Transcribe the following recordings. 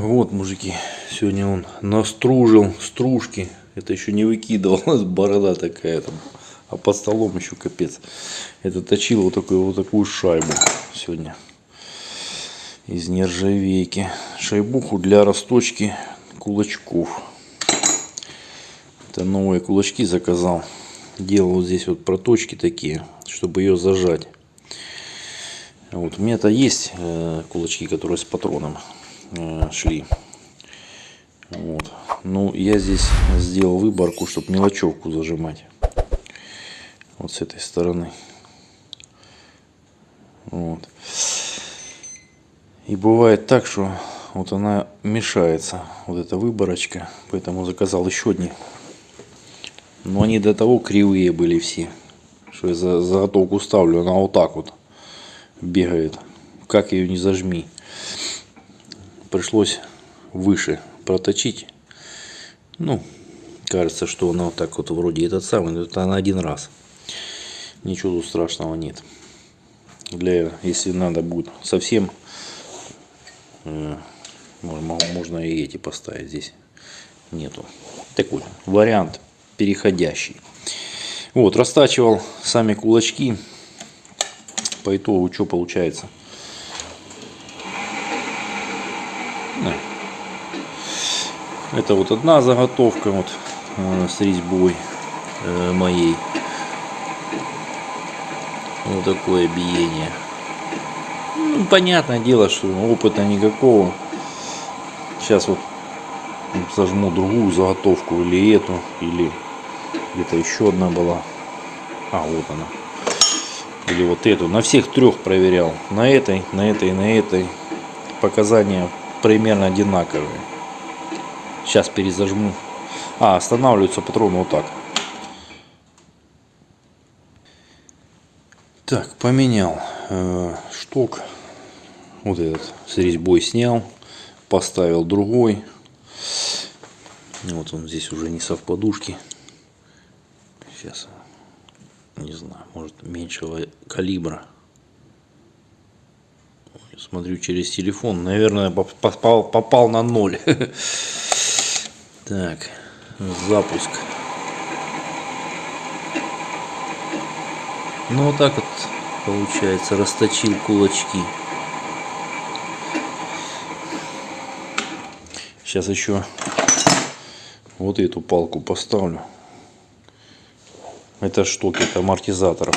Вот, мужики, сегодня он настружил стружки. Это еще не выкидывал, борода такая там. А под столом еще капец. Это точил вот такую вот такую шайбу сегодня. Из нержавейки. Шайбуху для расточки кулачков. Это новые кулачки заказал. Делал вот здесь вот проточки такие, чтобы ее зажать. Вот, у меня-то есть э, кулачки, которые с патроном шли. Вот. Ну, я здесь сделал выборку, чтобы мелочевку зажимать. Вот с этой стороны. Вот. И бывает так, что вот она мешается, вот эта выборочка. Поэтому заказал еще одни. Но они до того кривые были все. Что я за заготовку ставлю, она вот так вот бегает. Как ее не зажми. Пришлось выше проточить. Ну, кажется, что она вот так вот вроде этот самый, но это на один раз. Ничего страшного нет. Для, если надо будет совсем, э, можно, можно и эти поставить здесь. Нету. Такой вариант переходящий. Вот, растачивал сами кулачки по итогу что получается? Это вот одна заготовка вот э, с резьбой э, моей. Вот такое биение. Ну, понятное дело, что опыта никакого. Сейчас вот сожму другую заготовку или эту, или где-то еще одна была. А, вот она или вот эту. На всех трех проверял. На этой, на этой, на этой. Показания примерно одинаковые. Сейчас перезажму. А, останавливается патрон вот так. Так, поменял э, шток. Вот этот с резьбой снял. Поставил другой. Вот он здесь уже не совпадушки. Сейчас не знаю, может меньшего калибра. Смотрю через телефон, наверное, попал, попал на ноль. Так, запуск. Ну вот так вот получается, расточил кулачки. Сейчас еще вот эту палку поставлю. Это штуки, это амортизаторов.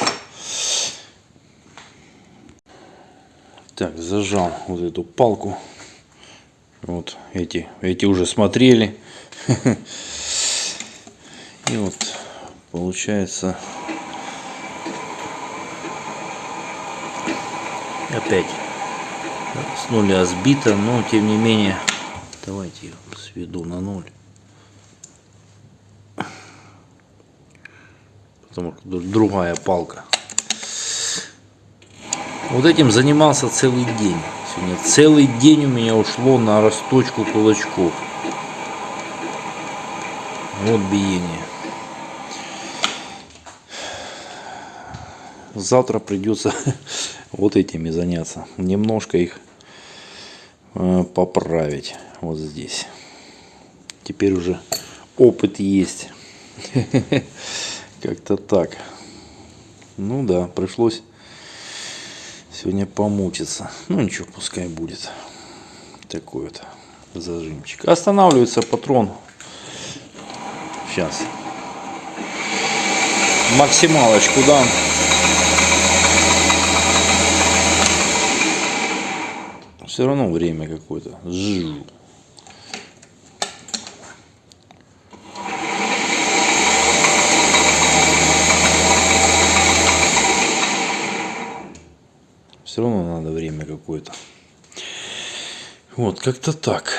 Так, зажал вот эту палку. Вот эти, эти уже смотрели. И вот получается опять с нуля сбито, но тем не менее давайте сведу на ноль. потому что другая палка. Вот этим занимался целый день. Сегодня целый день у меня ушло на расточку кулачков. Вот биение. Завтра придется вот этими заняться. Немножко их э, поправить вот здесь. Теперь уже опыт есть. Как-то так. Ну да, пришлось сегодня помучиться. Ну ничего, пускай будет. Такой вот зажимчик. Останавливается патрон. Сейчас. Максималочку дам. Все равно время какое-то. Жжу. Все равно надо время какое-то. Вот, как-то так.